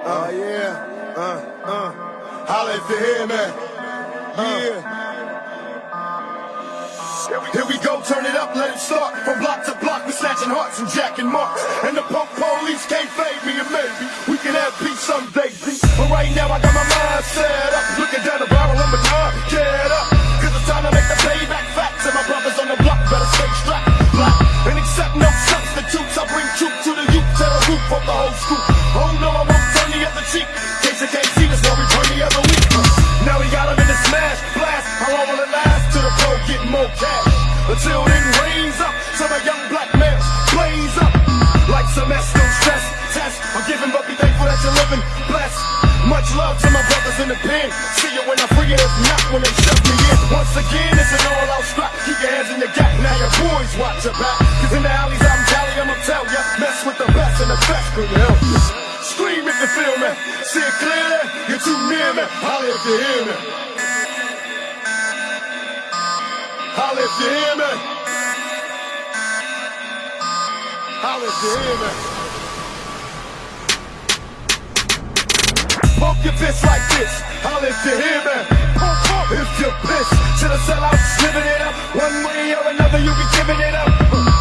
Uh, yeah. Uh, uh. Holla if you hear me. Yeah. Here we go, turn it up, let it start. From block to block, we snatching hearts and jacking marks. And the punk police can't fade me, and maybe we can have peace someday. But right now, I got my mind set up. Looking down the barrel of my gun, get up. Cause it's time to make the payback facts. And my brothers on the block better stay strapped. Black. And accept no substitutes. I bring truth to the youth, tear the roof of the whole school. More cash. Until then, raise up. So the young black males blaze up. Like Esco stress test. I'm giving, but be thankful that you're living blessed. Much love to my brothers in the pen. See you when I free it, if not when they shut me in. Once again, it's an all out strap. Keep your hands in your gap. Now your boys watch your back. Cause in the alleys I'm Cali, I'ma tell ya. Mess with the best and the best could help you. Scream if you feel me. See it clearly. You're too near me. Holla if you hear me. Holla if you hear me. Holla if you hear me. Pump your fist like this. Holla if you hear me. If you're pissed, should the sellouts? Living it up. One way or another, you be giving it up.